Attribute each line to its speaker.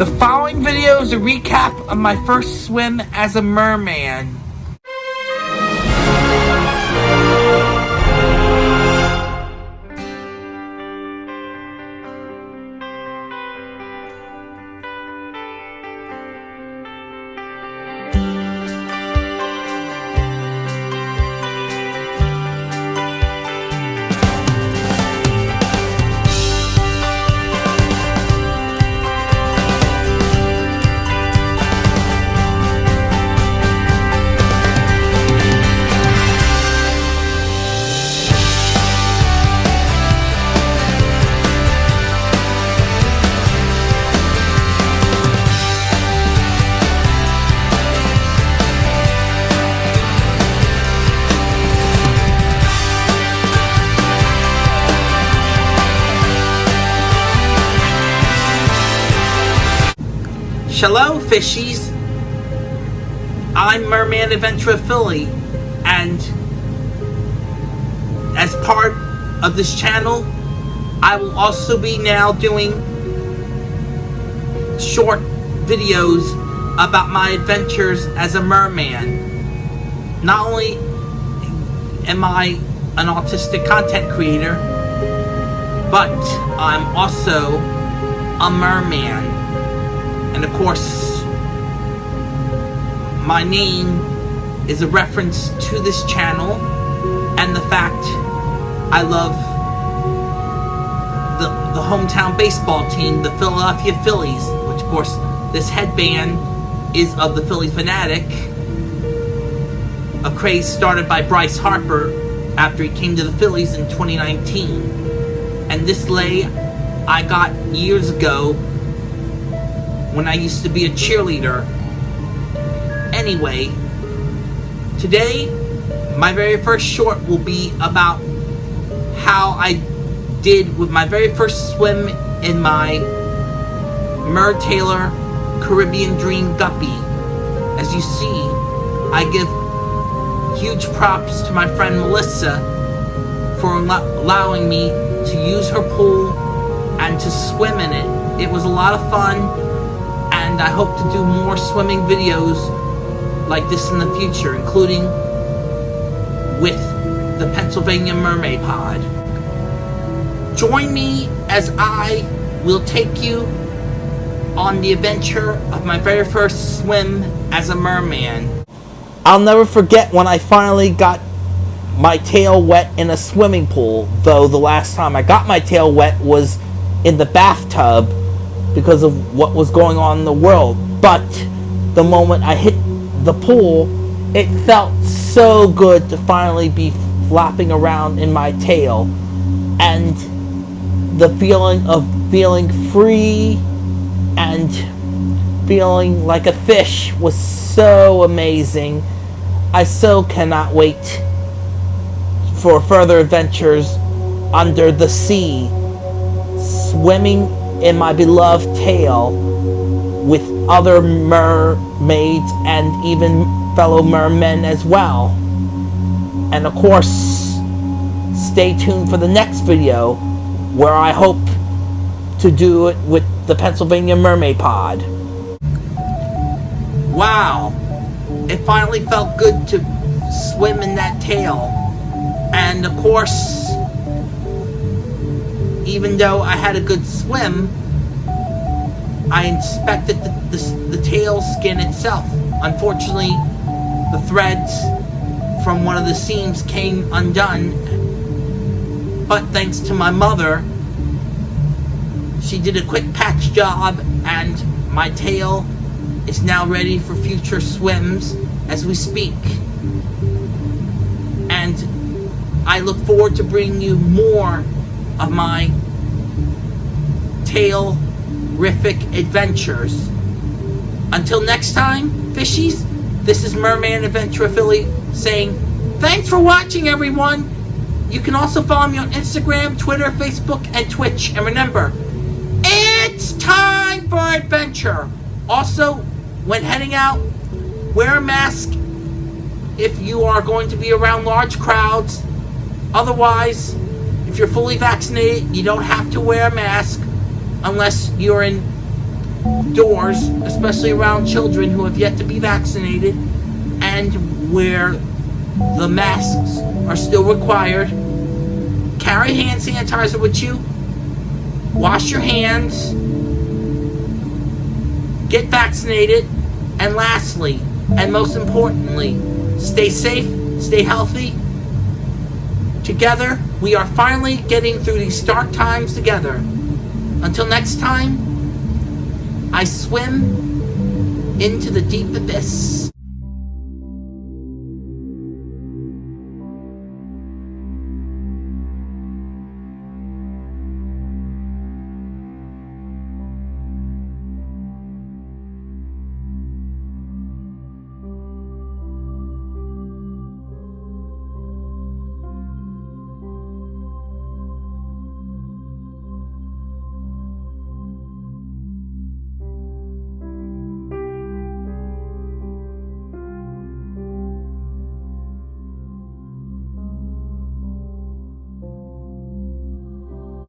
Speaker 1: The following video is a recap of my first swim as a merman. Hello, fishies. I'm Merman Adventure Philly, and as part of this channel, I will also be now doing short videos about my adventures as a merman. Not only am I an autistic content creator, but I'm also a merman. And of course, my name is a reference to this channel and the fact I love the, the hometown baseball team, the Philadelphia Phillies, which of course this headband is of the Phillie Phanatic, a craze started by Bryce Harper after he came to the Phillies in 2019. And this lei I got years ago when I used to be a cheerleader. Anyway, today, my very first short will be about how I did with my very first swim in my Mertailor Caribbean Dream Guppy. As you see, I give huge props to my friend Melissa for allowing me to use her pool and to swim in it. It was a lot of fun and I hope to do more swimming videos like this in the future, including with the Pennsylvania Mermaid Pod. Join me as I will take you on the adventure of my very first swim as a merman. I'll never forget when I finally got my tail wet in a swimming pool, though the last time I got my tail wet was in the bathtub because of what was going on in the world. But the moment I hit the pool, it felt so good to finally be flopping around in my tail. And the feeling of feeling free and feeling like a fish was so amazing. I so cannot wait for further adventures under the sea, swimming in my beloved tail with other mermaids and even fellow mermen as well. And of course, stay tuned for the next video where I hope to do it with the Pennsylvania Mermaid Pod. Wow, it finally felt good to swim in that tail. And of course, even though I had a good swim, I inspected the, the, the tail skin itself. Unfortunately, the threads from one of the seams came undone. But thanks to my mother, she did a quick patch job and my tail is now ready for future swims as we speak. And I look forward to bringing you more of my tail-rific adventures. Until next time, fishies, this is Merman Adventure Philly saying, thanks for watching, everyone! You can also follow me on Instagram, Twitter, Facebook, and Twitch. And remember, it's time for adventure! Also, when heading out, wear a mask if you are going to be around large crowds. Otherwise, if you're fully vaccinated, you don't have to wear a mask unless you're in doors, especially around children who have yet to be vaccinated, and where the masks are still required. Carry hand sanitizer with you. Wash your hands. Get vaccinated. And lastly, and most importantly, stay safe, stay healthy. Together, we are finally getting through these dark times together. Until next time, I swim into the deep abyss.